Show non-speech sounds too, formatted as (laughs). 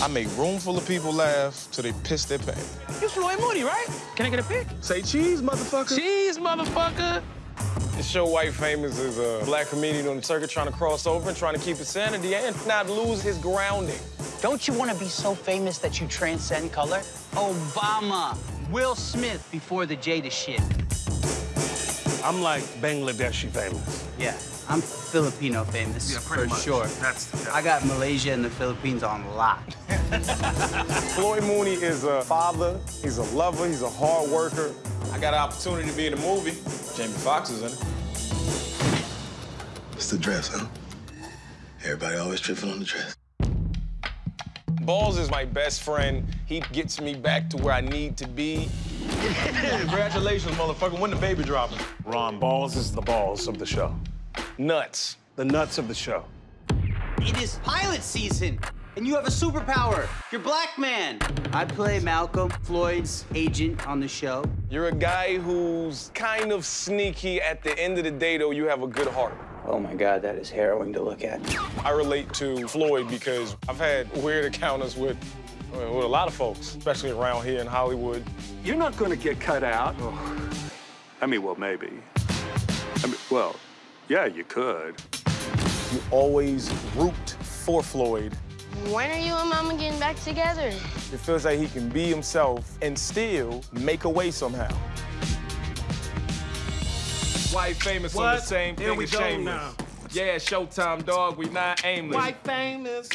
I make room full of people laugh till they piss their pants. You Floyd Mooney, right? Can I get a pic? Say cheese, motherfucker. Cheese, motherfucker. The show White Famous is a black comedian on the circuit trying to cross over and trying to keep his sanity and not lose his grounding. Don't you want to be so famous that you transcend color? Obama, Will Smith before the Jada shit. I'm like Bangladeshi famous. Yeah, I'm Filipino famous Yeah, pretty for much. sure. That's- I got Malaysia and the Philippines on lock. (laughs) Floyd Mooney is a father, he's a lover, he's a hard worker. I got an opportunity to be in a movie. Jamie Foxx is in it. It's the dress, huh? Everybody always tripping on the dress. Balls is my best friend. He gets me back to where I need to be. Congratulations, motherfucker. When the baby dropping? Ron Balls is the balls of the show. Nuts. The nuts of the show. It is pilot season, and you have a superpower. You're Black Man. I play Malcolm, Floyd's agent on the show. You're a guy who's kind of sneaky. At the end of the day, though, you have a good heart. Oh my God, that is harrowing to look at. I relate to Floyd because I've had weird encounters with, with a lot of folks, especially around here in Hollywood. You're not going to get cut out. I mean, well, maybe. I mean, well, yeah, you could. You always root for Floyd. When are you and Mama getting back together? It feels like he can be himself and still make a way somehow. White famous on What? the same Here thing we as go shameless. now. Yeah, Showtime, dog. We not aimless. White famous.